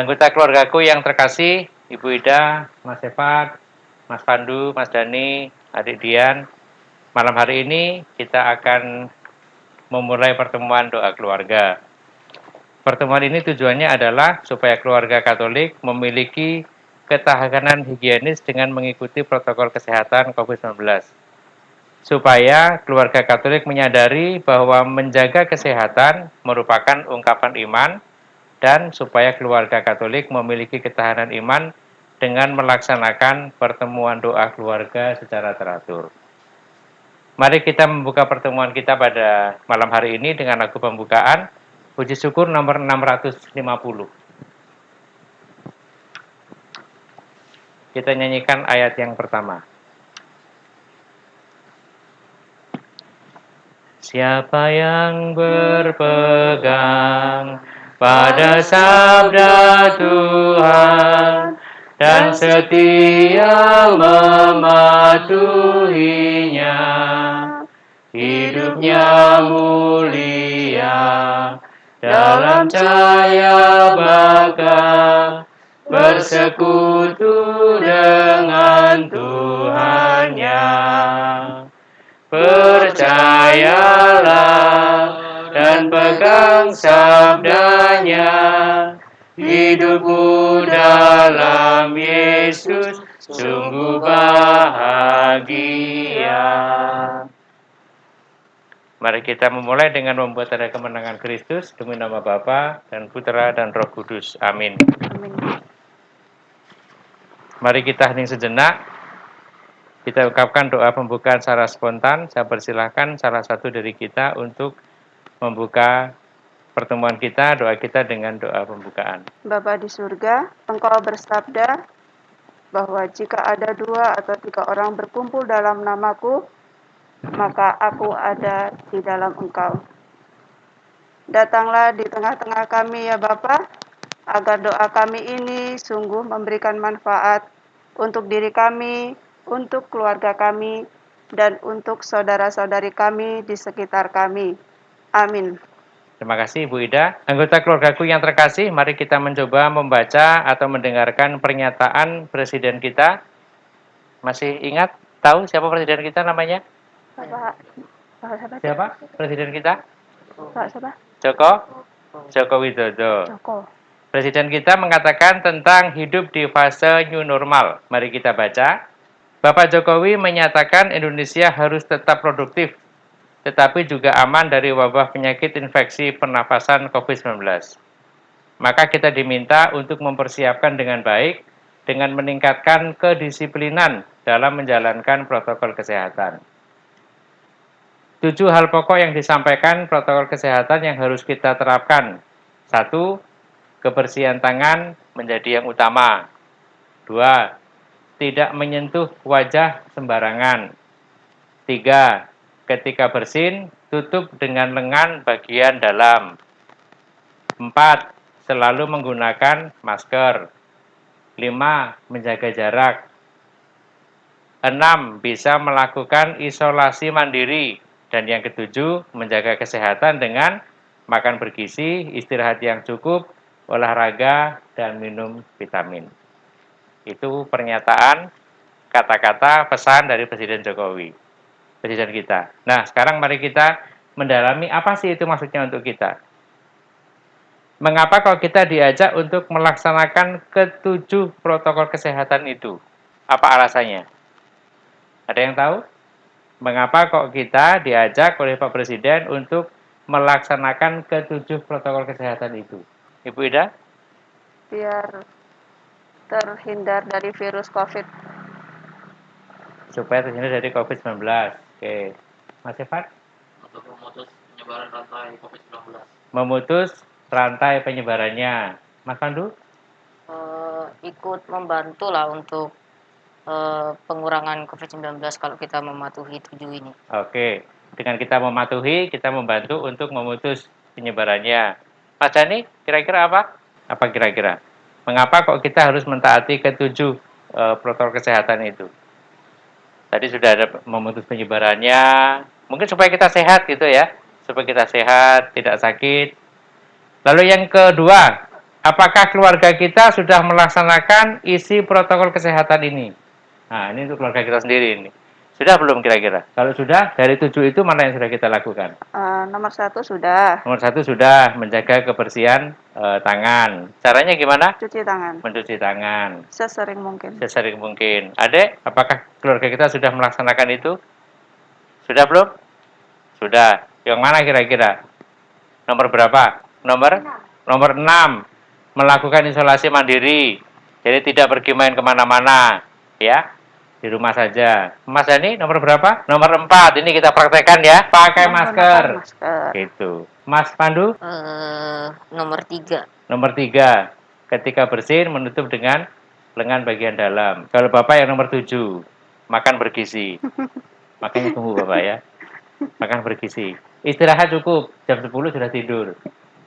Anggota keluargaku yang terkasih, Ibu Ida, Mas Efat, Mas Pandu, Mas Dani, adik Dian, malam hari ini kita akan memulai pertemuan doa keluarga. Pertemuan ini tujuannya adalah supaya keluarga Katolik memiliki ketahanan higienis dengan mengikuti protokol kesehatan COVID-19. Supaya keluarga Katolik menyadari bahwa menjaga kesehatan merupakan ungkapan iman dan supaya keluarga Katolik memiliki ketahanan iman dengan melaksanakan pertemuan doa keluarga secara teratur. Mari kita membuka pertemuan kita pada malam hari ini dengan lagu pembukaan Puji Syukur nomor 650. Kita nyanyikan ayat yang pertama. Siapa yang berpegang pada sabda Tuhan dan setia mematuhinya, hidupnya mulia dalam cahaya bakar bersekutu dengan Tuhannya. Percayalah dan pegang sabdanya, hidupku dalam Yesus sungguh bahagia. Mari kita memulai dengan membuat tanda kemenangan Kristus demi nama Bapa dan Putra dan Roh Kudus. Amin. Amin. Mari kita hening sejenak. Kita ungkapkan doa pembukaan secara spontan. Saya persilahkan salah satu dari kita untuk membuka pertemuan kita, doa kita dengan doa pembukaan. Bapa di surga, Engkau bersabda bahwa jika ada dua atau tiga orang berkumpul dalam namaku, maka aku ada di dalam engkau. Datanglah di tengah-tengah kami ya Bapak, agar doa kami ini sungguh memberikan manfaat untuk diri kami, untuk keluarga kami, dan untuk saudara-saudari kami di sekitar kami. Amin. Terima kasih Bu Ida. Anggota keluargaku yang terkasih, mari kita mencoba membaca atau mendengarkan pernyataan Presiden kita. Masih ingat? Tahu siapa Presiden kita namanya? Bapak. Siapa Presiden kita? Pak siapa? Joko? Joko Widodo. Joko. Presiden kita mengatakan tentang hidup di fase new normal. Mari kita baca. Bapak Jokowi menyatakan Indonesia harus tetap produktif, tetapi juga aman dari wabah penyakit infeksi pernafasan COVID-19. Maka kita diminta untuk mempersiapkan dengan baik dengan meningkatkan kedisiplinan dalam menjalankan protokol kesehatan. Tujuh hal pokok yang disampaikan protokol kesehatan yang harus kita terapkan. Satu, kebersihan tangan menjadi yang utama. Dua, tidak menyentuh wajah sembarangan. Tiga, ketika bersin, tutup dengan lengan bagian dalam. Empat, selalu menggunakan masker. Lima, menjaga jarak. Enam, bisa melakukan isolasi mandiri. Dan yang ketujuh, menjaga kesehatan dengan makan bergizi, istirahat yang cukup, olahraga, dan minum vitamin. Itu pernyataan, kata-kata, pesan dari Presiden Jokowi. Presiden kita. Nah, sekarang mari kita mendalami apa sih itu maksudnya untuk kita. Mengapa kalau kita diajak untuk melaksanakan ketujuh protokol kesehatan itu? Apa alasannya? Ada yang tahu? Mengapa kok kita diajak oleh Pak Presiden untuk melaksanakan ketujuh protokol kesehatan itu? Ibu Ida? Biar terhindar dari virus COVID. Supaya terhindar dari COVID-19. Oke. Mas Evan? Untuk memutus penyebaran rantai COVID-19. Memutus rantai penyebarannya. Mas Pandu? Uh, ikut membantu lah untuk uh, pengurangan COVID-19 kalau kita mematuhi tujuh ini. Oke. Dengan kita mematuhi, kita membantu untuk memutus penyebarannya. Mas Jani, kira-kira apa? Apa kira-kira? Mengapa kok kita harus mentaati ketujuh e, protokol kesehatan itu? Tadi sudah ada memutus penyebarannya. Mungkin supaya kita sehat gitu ya. Supaya kita sehat, tidak sakit. Lalu yang kedua, apakah keluarga kita sudah melaksanakan isi protokol kesehatan ini? Nah, ini untuk keluarga kita sendiri ini. Sudah belum kira-kira? Kalau sudah, dari tujuh itu mana yang sudah kita lakukan? Eh, nomor satu sudah Nomor satu sudah menjaga kebersihan eh, tangan. Caranya gimana? cuci tangan Mencuci tangan sesering mungkin. sesering mungkin. Adek, apakah keluarga kita sudah melaksanakan itu? Sudah belum? Sudah. Yang mana kira-kira? Nomor berapa? Nomor? Nomor 6. Melakukan isolasi mandiri. Jadi tidak pergi main ke mana-mana. Ya, di rumah saja. Mas Dani, nomor berapa? Nomor 4. Ini kita praktekkan ya. Pakai masker. Menggunakan masker. Gitu. Mas Pandu? Eh, nomor tiga. Nomor tiga, ketika bersin menutup dengan lengan bagian dalam. Kalau Bapak yang nomor tujuh, makan bergizi. Makanya tunggu Bapak ya. Makan bergizi. Istirahat cukup, jam 10 sudah tidur.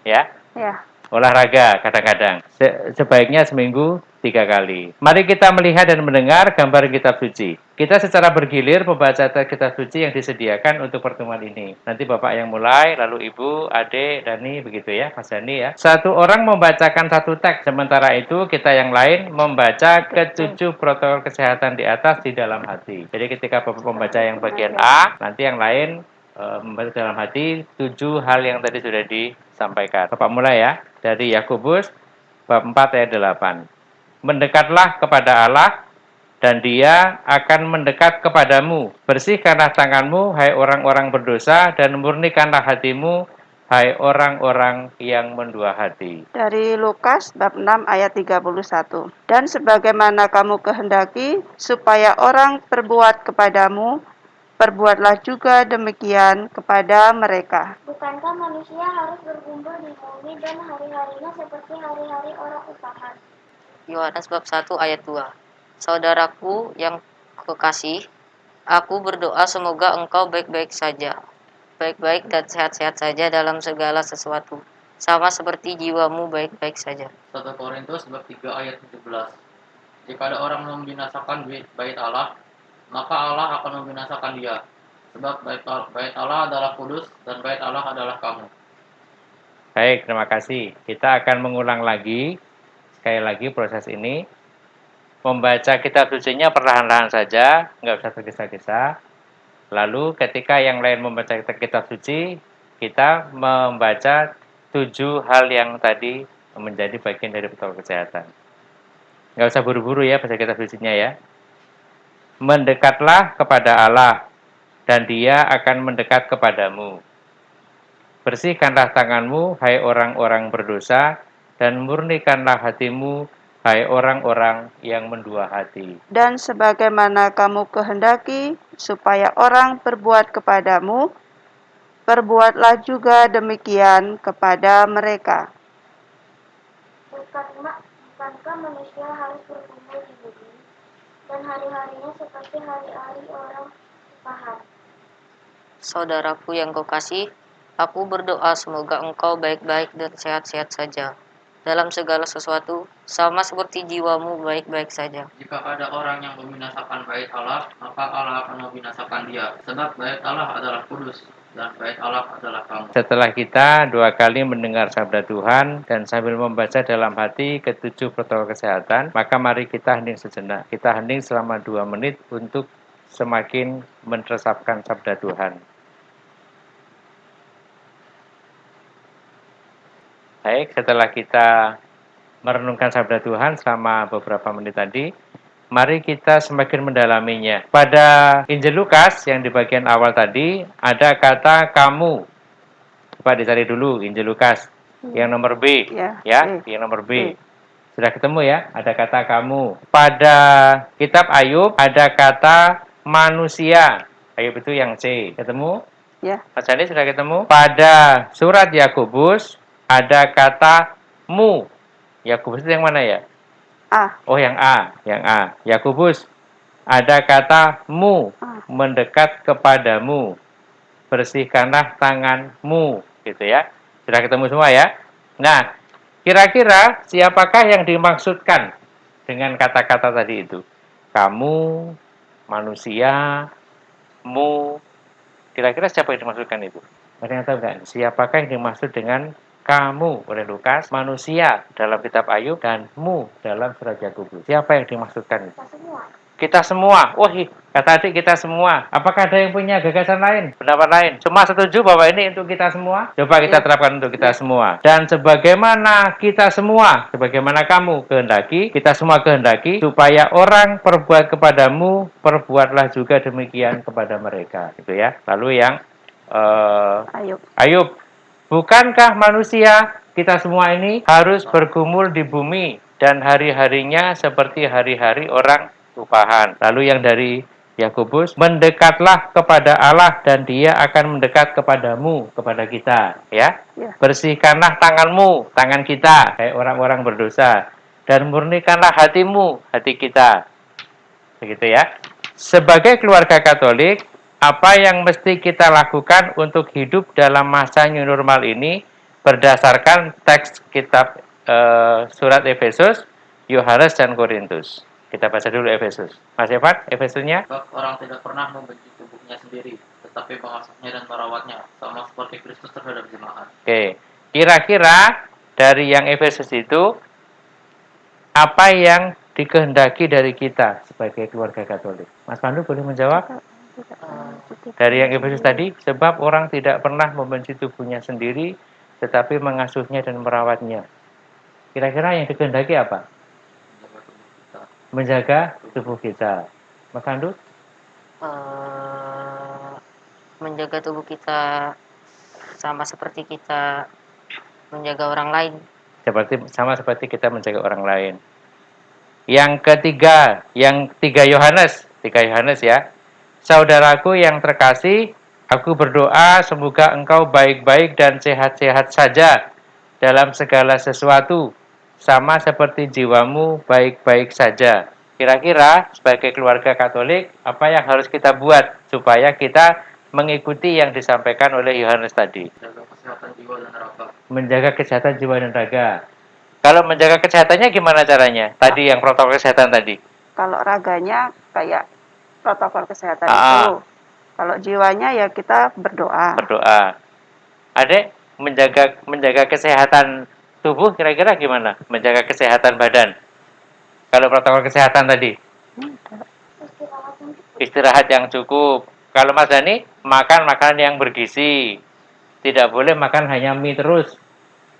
Ya, Ya, olahraga kadang-kadang. Se- sebaiknya seminggu tiga kali. Mari kita melihat dan mendengar gambar kitab suci. Kita secara bergilir membaca kitab suci yang disediakan untuk pertemuan ini. Nanti Bapak yang mulai, lalu Ibu, Adik, Dani, begitu ya, Mas Dani ya. Satu orang membacakan satu teks, sementara itu kita yang lain membaca ketujuh protokol kesehatan di atas di dalam hati. Jadi ketika Bapak membaca yang bagian A, nanti yang lain eh, membaca dalam hati tujuh hal yang tadi sudah disampaikan. Bapak mulai ya, dari Yakobus bab 4 ayat 8. Mendekatlah kepada Allah dan dia akan mendekat kepadamu. Bersihkanlah tanganmu, hai orang-orang berdosa, dan murnikanlah hatimu, hai orang-orang yang mendua hati. dari Lukas bab 6 ayat 31. Dan sebagaimana kamu kehendaki supaya orang perbuat kepadamu, perbuatlah juga demikian kepada mereka. Bukankah manusia harus berkumpul di bumi dan hari-harinya seperti hari-hari orang upahan? Yohanes bab 1 ayat 2. Saudaraku yang kekasih, aku berdoa semoga engkau baik-baik saja. Baik-baik dan sehat-sehat saja dalam segala sesuatu. Sama seperti jiwamu baik-baik saja. 1 Korintus bab 3 ayat 17. Jika ada orang membinasakan bait bait Allah, maka Allah akan membinasakan dia. Sebab bait Al- bait Allah adalah kudus dan bait Allah adalah kamu. Baik, terima kasih. Kita akan mengulang lagi, sekali lagi proses ini. Membaca kitab sucinya perlahan-lahan saja, nggak usah tergesa-gesa. Lalu ketika yang lain membaca kitab suci, kita membaca tujuh hal yang tadi menjadi bagian dari protokol kesehatan. Nggak usah buru-buru ya baca kitab sucinya ya. Mendekatlah kepada Allah, dan dia akan mendekat kepadamu. Bersihkanlah tanganmu, hai orang-orang berdosa, dan murnikanlah hatimu, hai orang-orang yang mendua hati. Dan sebagaimana kamu kehendaki supaya orang berbuat kepadamu, perbuatlah juga demikian kepada mereka. Bukan, bukankah manusia harus berkumpul di dan hari-harinya seperti hari-hari orang upahan? Saudaraku yang kekasih, aku berdoa semoga engkau baik-baik dan sehat-sehat saja. Dalam segala sesuatu, sama seperti jiwamu baik-baik saja. Jika ada orang yang membinasakan bait Allah, maka Allah akan membinasakan dia. Sebab bait Allah adalah kudus kamu. Setelah kita dua kali mendengar sabda Tuhan dan sambil membaca dalam hati ketujuh protokol kesehatan, maka mari kita hening sejenak. Kita hening selama dua menit untuk semakin meresapkan sabda Tuhan. Baik, setelah kita merenungkan sabda Tuhan selama beberapa menit tadi, mari kita semakin mendalaminya. Pada Injil Lukas yang di bagian awal tadi ada kata kamu. Coba dicari dulu Injil Lukas yang nomor B, Ya, ya, B. yang nomor B. B. Sudah ketemu ya? Ada kata kamu. Pada kitab Ayub ada kata manusia. Ayub itu yang C. Ketemu? Ya, Mas Andi sudah ketemu? Pada surat Yakobus ada kata mu. Yakobus itu yang mana ya? A. Oh, yang A, yang A. Yakobus ada kata mu, Ah. mendekat kepadamu. Bersihkanlah tanganmu, gitu ya. Sudah ketemu semua ya? Nah, kira-kira siapakah yang dimaksudkan dengan kata-kata tadi itu? Kamu, manusia, mu. Kira-kira siapa yang dimaksudkan itu? Ada yang tahu nggak? Siapakah yang dimaksud dengan kamu oleh Lukas, manusia dalam kitab Ayub, dan mu dalam surat Yakobus? Siapa yang dimaksudkan? Kita semua. Kita semua. Wah, kata adik kita semua. Apakah ada yang punya gagasan lain, pendapat lain? Semua setuju bahwa ini untuk kita semua? Coba kita Ya. terapkan untuk kita semua. Dan sebagaimana kita semua, sebagaimana kamu kehendaki, kita semua kehendaki, supaya orang perbuat kepadamu, perbuatlah juga demikian kepada mereka. Gitu ya. Lalu yang eh, Ayub. Ayub, bukankah manusia kita semua ini harus bergumul di bumi dan hari-harinya seperti hari-hari orang upahan. Lalu yang dari Yakobus, mendekatlah kepada Allah dan dia akan mendekat kepadamu, kepada kita. Ya, Ya. bersihkanlah tanganmu, tangan kita, kayak orang-orang berdosa. Dan murnikanlah hatimu, hati kita. Begitu ya. Sebagai keluarga Katolik, apa yang mesti kita lakukan untuk hidup dalam masa new normal ini berdasarkan teks kitab eh, surat Efesus, Yohanes dan Korintus. Kita baca dulu Efesus. Mas Evan, Efesusnya? Sebab orang tidak pernah membenci tubuhnya sendiri, tetapi mengasuhnya dan merawatnya, sama seperti Kristus terhadap jemaat. Oke. Kira-kira dari yang Efesus itu apa yang dikehendaki dari kita sebagai keluarga Katolik? Mas Pandu boleh menjawab? Dari yang Efesus tadi, sebab orang tidak pernah membenci tubuhnya sendiri, tetapi mengasuhnya dan merawatnya. Kira-kira yang dikehendaki apa? Menjaga tubuh kita. Menjaga tubuh kita. Mas Pandu? eh, menjaga tubuh kita sama seperti kita menjaga orang lain. seperti sama seperti kita menjaga orang lain. Yang ketiga, yang tiga Yohanes, tiga Yohanes ya. Saudaraku yang terkasih, aku berdoa semoga engkau baik-baik dan sehat-sehat saja dalam segala sesuatu, sama seperti jiwamu baik-baik saja. Kira-kira sebagai keluarga Katolik, apa yang harus kita buat supaya kita mengikuti yang disampaikan oleh Yohanes tadi? Jaga kesehatan jiwa dan raga. menjaga kesehatan jiwa dan raga. Kalau menjaga kesehatannya gimana caranya? Tadi yang protokol kesehatan tadi. Kalau raganya kayak protokol kesehatan Ah. itu. Kalau jiwanya ya kita berdoa. Berdoa. Adek, menjaga menjaga kesehatan tubuh kira-kira gimana? Menjaga kesehatan badan. Kalau protokol kesehatan tadi, Istirahat yang cukup. istirahat yang cukup. Kalau Mas Dani, makan makanan yang bergizi. Tidak boleh makan hanya mie terus.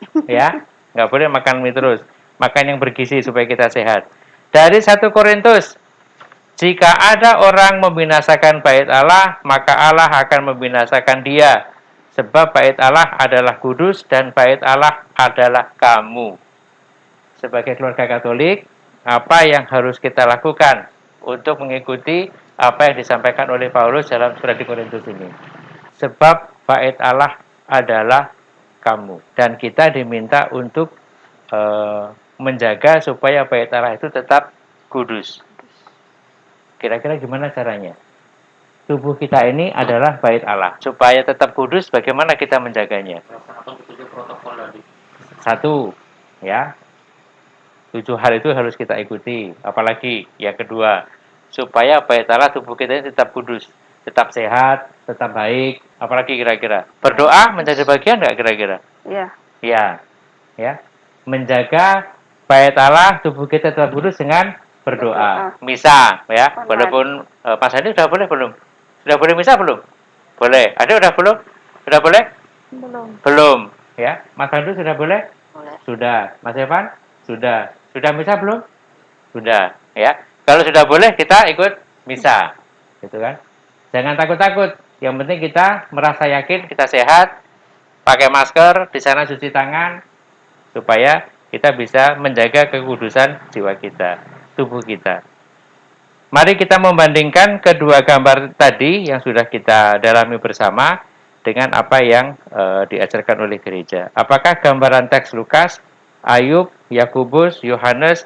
Ya, nggak boleh makan mie terus. Makan yang bergizi supaya kita sehat. Dari 1 Korintus, jika ada orang membinasakan bait Allah, maka Allah akan membinasakan dia. Sebab bait Allah adalah kudus dan bait Allah adalah kamu. Sebagai keluarga Katolik, apa yang harus kita lakukan untuk mengikuti apa yang disampaikan oleh Paulus dalam surat di Korintus ini. Sebab bait Allah adalah kamu dan kita diminta untuk eh, menjaga supaya bait Allah itu tetap kudus. Kira-kira gimana caranya? Tubuh kita ini adalah bait Allah. Supaya tetap kudus, bagaimana kita menjaganya? Satu, ya. Tujuh hal itu harus kita ikuti. Apalagi yang kedua, supaya bait Allah tubuh kita ini tetap kudus, tetap sehat, tetap baik. Apalagi kira-kira. Berdoa menjadi bagian nggak kira-kira? Ya, Ya, ya. Menjaga bait Allah tubuh kita tetap kudus dengan berdoa. Misa, ya. Online. Walaupun eh, Mas Andi sudah boleh belum? Sudah boleh misa belum? Boleh. Ada udah belum? Sudah boleh? belum. Belum, ya. Mas Pandu sudah boleh? Boleh. Sudah. Mas Evan? Sudah. Sudah misa belum? Sudah, ya. Kalau sudah boleh kita ikut misa. Gitu kan? Jangan takut-takut. Yang penting kita merasa yakin kita sehat, pakai masker, di sana cuci tangan supaya kita bisa menjaga kekudusan jiwa kita, tubuh kita. Mari kita membandingkan kedua gambar tadi yang sudah kita dalami bersama dengan apa yang eh, diajarkan oleh gereja. Apakah gambaran teks Lukas, Ayub, Yakubus, Yohanes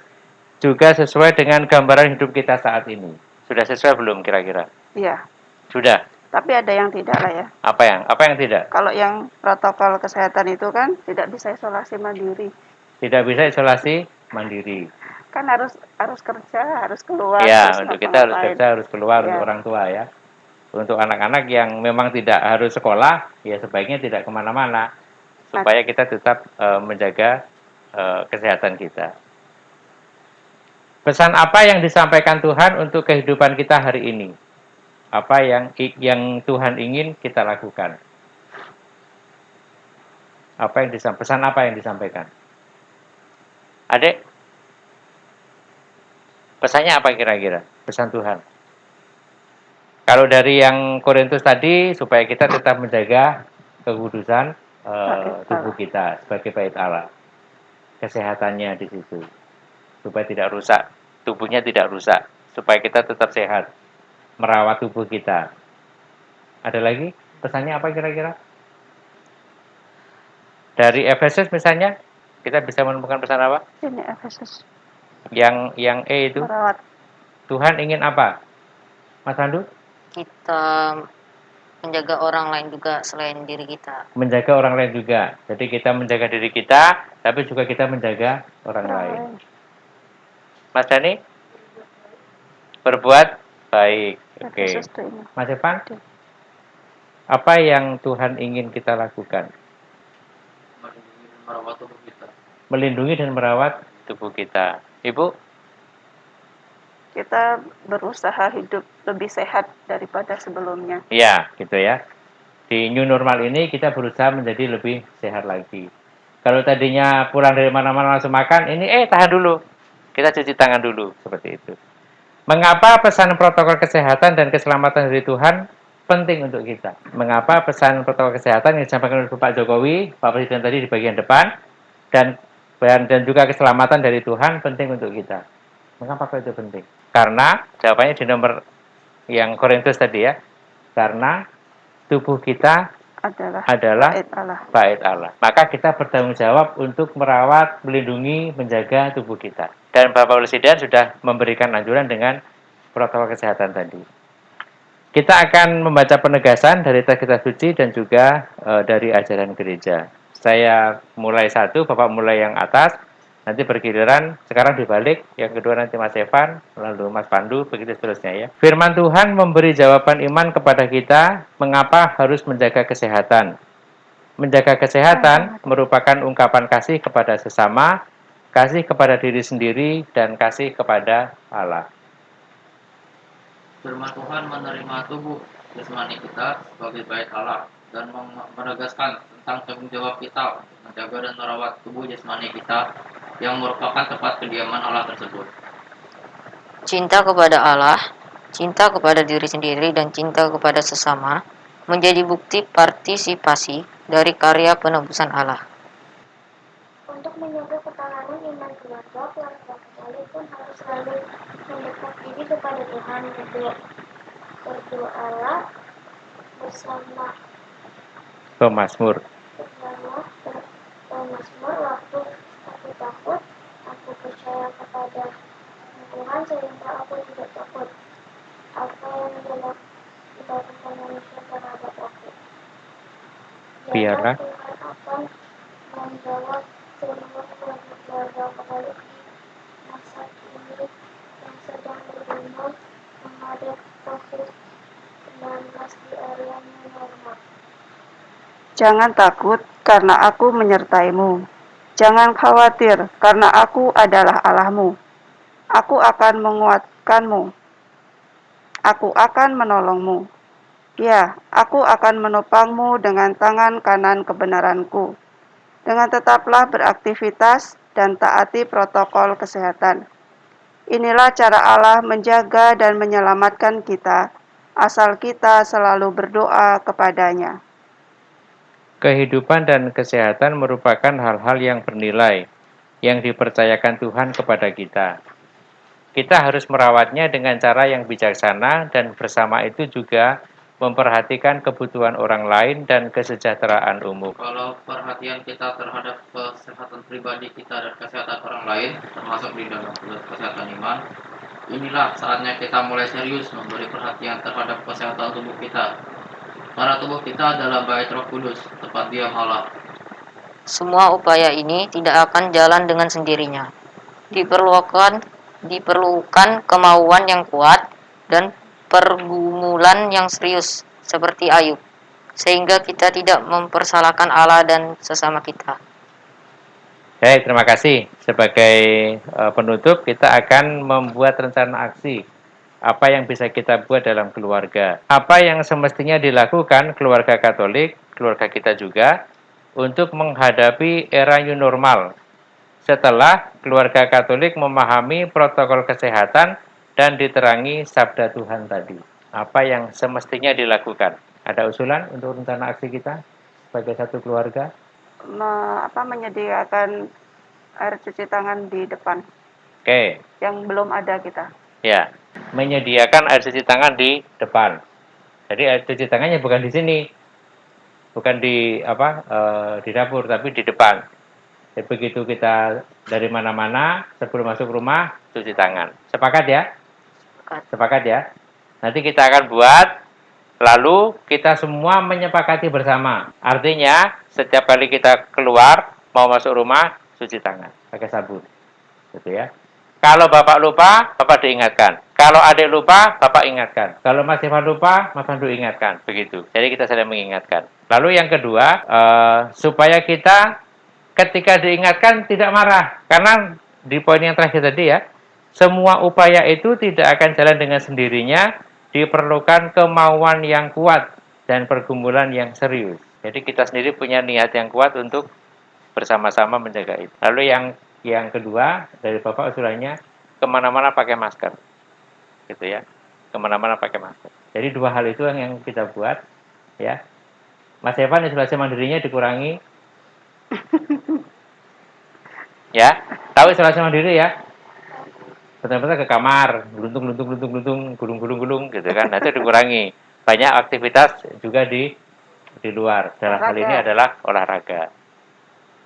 juga sesuai dengan gambaran hidup kita saat ini? Sudah sesuai belum kira-kira? Iya. Sudah. Tapi ada yang tidak lah ya. Apa yang? Apa yang tidak? Kalau yang protokol kesehatan itu kan tidak bisa isolasi mandiri. Tidak bisa isolasi mandiri. Kan harus harus kerja, harus keluar, Ya, terus untuk kita harus kerja, harus keluar Ya. untuk orang tua ya. Untuk anak-anak yang memang tidak harus sekolah, ya sebaiknya tidak ke mana-mana supaya kita tetap eh, menjaga eh, kesehatan kita. Pesan apa yang disampaikan Tuhan untuk kehidupan kita hari ini? Apa yang yang Tuhan ingin kita lakukan? Apa yang disampaikan? Pesan apa yang disampaikan? Adek, pesannya apa kira-kira? Pesan Tuhan. Kalau dari yang Korintus tadi, supaya kita tetap menjaga kekudusan eh, tubuh kita sebagai bait Allah, kesehatannya di situ, supaya tidak rusak, tubuhnya tidak rusak, supaya kita tetap sehat, merawat tubuh kita. Ada lagi pesannya apa kira-kira? Dari Efesus misalnya, kita bisa menemukan pesan apa? Ini Efesus Yang yang E itu, merawat Tuhan ingin apa? Mas Pandu? Kita menjaga orang lain juga selain diri kita. menjaga orang lain juga. Jadi kita menjaga diri kita, tapi juga kita menjaga orang lain. Mas Dani? Berbuat baik. Oke. Ini. Mas Evan? Apa yang Tuhan ingin kita lakukan? melindungi dan merawat tubuh kita. Melindungi dan merawat tubuh kita. Ibu? Kita berusaha hidup lebih sehat daripada sebelumnya. Ya, gitu ya. Di new normal ini kita berusaha menjadi lebih sehat lagi. Kalau tadinya pulang dari mana-mana langsung makan, ini eh tahan dulu. Kita cuci tangan dulu, seperti itu. Mengapa pesan protokol kesehatan dan keselamatan dari Tuhan penting untuk kita? Mengapa pesan protokol kesehatan yang disampaikan oleh Pak Jokowi, Pak Presiden tadi di bagian depan, dan dan dan juga keselamatan dari Tuhan penting untuk kita? Mengapa itu penting? Karena jawabannya di nomor yang Korintus tadi ya. Karena tubuh kita Adalah adalah bait Allah. bait Allah. Maka kita bertanggung jawab untuk merawat, melindungi, menjaga tubuh kita. Dan Bapak Presiden sudah memberikan anjuran dengan protokol kesehatan tadi. Kita akan membaca penegasan dari teks kitab suci dan juga eh, dari ajaran gereja. Saya mulai satu, Bapak mulai yang atas, nanti bergiliran, sekarang dibalik, yang kedua nanti Mas Evan, lalu Mas Pandu, begitu seterusnya ya. Firman Tuhan memberi jawaban iman kepada kita, mengapa harus menjaga kesehatan. Menjaga kesehatan merupakan ungkapan kasih kepada sesama, kasih kepada diri sendiri, dan kasih kepada Allah. Firman Tuhan menerima tubuh jasmani kita sebagai bait Allah dan menegaskan tanggung jawab kita untuk menjaga dan merawat tubuh jasmani kita yang merupakan tempat kediaman Allah tersebut. Cinta kepada Allah, cinta kepada diri sendiri, dan cinta kepada sesama menjadi bukti partisipasi dari karya penebusan Allah. Untuk menjaga ketahanan iman keluarga, keluarga Katolik pun harus selalu mendekat diri kepada Tuhan berdoa berdoalah bersama Pemasmur. Bersama bermasmur waktu aku takut aku percaya kepada Tuhan sehingga aku tidak takut apa yang dilakukan manusia terhadap aku Biarlah. Tuhan akan menjawab semua keluarga-keluarga Katolik di masa ini yang sedang bergumul menghadapi COVID-19 di area new normal. Jangan takut, karena aku menyertaimu. Jangan khawatir, karena aku adalah Allahmu. Aku akan menguatkanmu. Aku akan menolongmu. Ya, aku akan menopangmu dengan tangan kanan kebenaranku. Dengan tetaplah beraktivitas dan taati protokol kesehatan. Inilah cara Allah menjaga dan menyelamatkan kita, asal kita selalu berdoa kepadanya. Kehidupan dan kesehatan merupakan hal-hal yang bernilai yang dipercayakan Tuhan kepada kita. Kita harus merawatnya dengan cara yang bijaksana dan bersama itu juga memperhatikan kebutuhan orang lain dan kesejahteraan umum. Kalau perhatian kita terhadap kesehatan pribadi kita dan kesehatan orang lain, termasuk di dalam kesehatan iman, inilah saatnya kita mulai serius memberi perhatian terhadap kesehatan tubuh kita. Karena tubuh kita adalah bait Roh Kudus, tempat diam Allah. Semua upaya ini tidak akan jalan dengan sendirinya. diperlukan diperlukan kemauan yang kuat dan pergumulan yang serius seperti Ayub sehingga kita tidak mempersalahkan Allah dan sesama kita. Baik, terima kasih. Sebagai uh, penutup, kita akan membuat rencana aksi. Apa yang bisa kita buat dalam keluarga. Apa yang semestinya dilakukan keluarga Katolik, keluarga kita juga, untuk menghadapi era new normal. Setelah keluarga Katolik memahami protokol kesehatan dan diterangi sabda Tuhan tadi. Apa yang semestinya dilakukan. Ada usulan untuk rencana aksi kita sebagai satu keluarga? Me, apa menyediakan air cuci tangan di depan Oke, yang belum ada kita. ya. Menyediakan air cuci tangan di depan. Jadi air cuci tangannya bukan di sini. Bukan di apa? eh, di dapur tapi di depan. Jadi begitu kita dari mana-mana sebelum masuk rumah cuci tangan. Sepakat ya? Sepakat. Sepakat ya? Nanti kita akan buat lalu kita semua menyepakati bersama. Artinya setiap kali kita keluar mau masuk rumah cuci tangan pakai sabun. Gitu ya. Kalau Bapak lupa, Bapak diingatkan. Kalau adik lupa, Bapak ingatkan. Kalau Mas Ivan lupa, Mas Pandu ingatkan. Begitu. Jadi kita saling mengingatkan. Lalu yang kedua, eh, supaya kita ketika diingatkan tidak marah. Karena di poin yang terakhir tadi ya, semua upaya itu tidak akan jalan dengan sendirinya, diperlukan kemauan yang kuat dan pergumulan yang serius. Jadi kita sendiri punya niat yang kuat untuk bersama-sama menjaga itu. Lalu yang yang kedua dari Bapak usulannya ke mana-mana pakai masker, gitu ya, ke mana-mana pakai masker. Jadi dua hal itu yang, yang kita buat, ya. Mas Evan isolasi mandirinya dikurangi, ya. Tahu isolasi mandiri ya? Betul-betul ke kamar, geluntung, geluntung, geluntung, geluntung, gulung, gulung, gulung, gitu kan. Nah, itu dikurangi. Banyak aktivitas juga di di luar. Dalam hal ini adalah olahraga.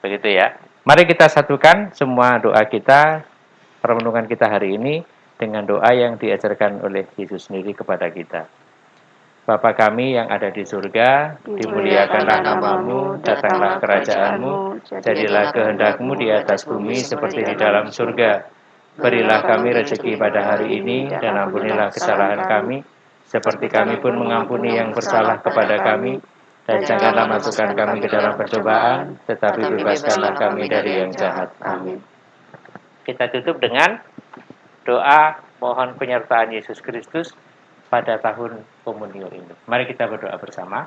Begitu ya. Mari kita satukan semua doa kita, permenungan kita hari ini dengan doa yang diajarkan oleh Yesus sendiri kepada kita. Bapa kami yang ada di surga, dimuliakanlah namamu, datanglah kerajaanmu, jadilah kehendakmu di atas bumi seperti di dalam surga. Berilah kami rezeki pada hari ini, dan ampunilah kesalahan kami, seperti kami pun mengampuni yang bersalah kepada kami, dan janganlah masukkan kami ke dalam percobaan, tetapi bebaskanlah kami dari yang jahat. Amin. Kita tutup dengan doa mohon penyertaan Yesus Kristus pada tahun komunio ini. Mari kita berdoa bersama.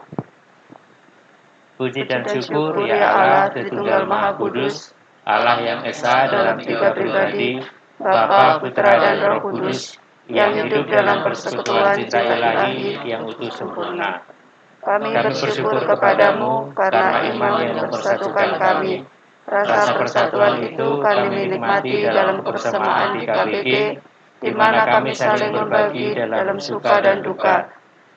Puji dan syukur ya Allah, Tritunggal Maha Kudus, Allah yang Esa dalam tiga pribadi, Bapa, Putra, dan Roh Kudus, yang hidup dalam persekutuan cinta ilahi yang utuh sempurna. Kami bersyukur kepadamu karena iman yang mempersatukan kami. Rasa persatuan itu kami nikmati dalam kebersamaan di KBG, di mana kami saling membagi dalam suka dan duka.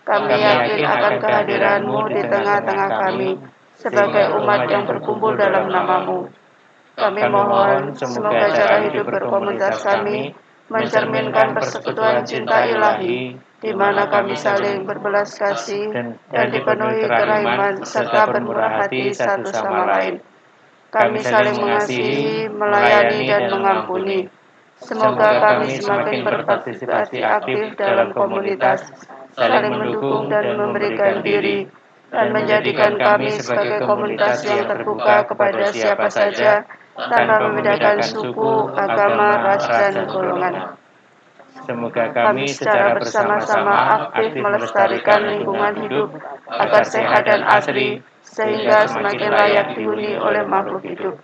Kami yakin akan kehadiranmu di tengah-tengah kami, sebagai umat yang berkumpul dalam namamu. Kami mohon semoga cara hidup berkomunitas kami mencerminkan persekutuan cinta ilahi, di mana kami saling berbelas kasih dan dipenuhi kerahiman serta bermurah hati satu sama lain. Kami saling mengasihi, melayani, dan mengampuni. Semoga kami semakin berpartisipasi aktif dalam komunitas, saling mendukung dan memberikan diri, dan menjadikan kami sebagai komunitas yang terbuka kepada siapa saja, tanpa membedakan suku, agama, ras, dan golongan. Semoga Kami secara bersama-sama aktif melestarikan lingkungan hidup agar sehat dan asri, sehingga semakin layak dihuni oleh makhluk hidup.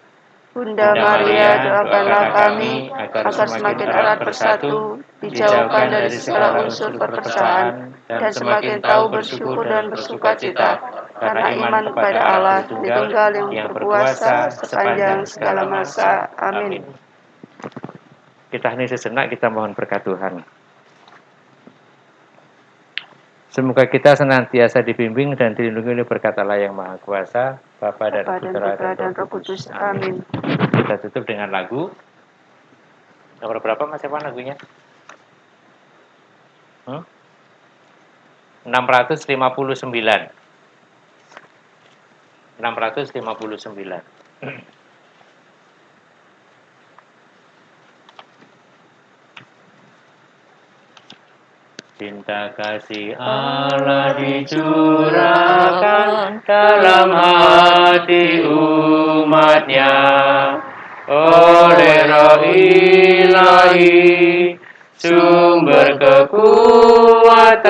Bunda Maria, doakanlah kami agar semakin erat bersatu, dijauhkan dari segala unsur perpecahan, dan semakin tahu bersyukur dan bersuka cita, karena iman kepada Allah Tritunggal yang berkuasa sepanjang segala masa. Amin. Kita hening sejenak, kita mohon berkat Tuhan. Semoga kita senantiasa dibimbing dan dilindungi oleh berkat Allah yang Maha Kuasa, Bapa dan dan Putra Putra dan Roh Kudus. Amin. Kita tutup dengan lagu. Nomor berapa Mas Evan lagunya? Hmm? 659. 659. Cinta kasih Allah dicurahkan dalam hati umatnya. Oleh roh ilahi sumber kekuatan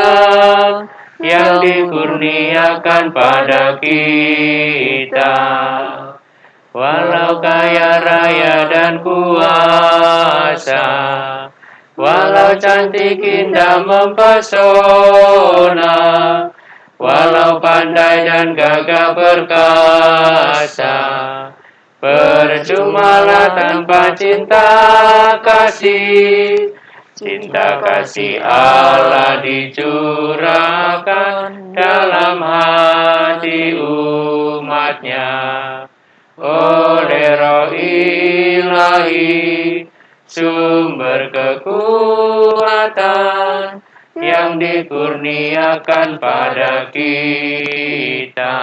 yang dikurniakan pada kita. Walau kaya raya dan kuasa walau cantik indah mempesona walau pandai dan gagah perkasa percumalah tanpa cinta kasih. Cinta kasih Allah dicurahkan dalam hati umatnya. Oleh roh ilahi sumber kekuatan yang dikurniakan pada kita.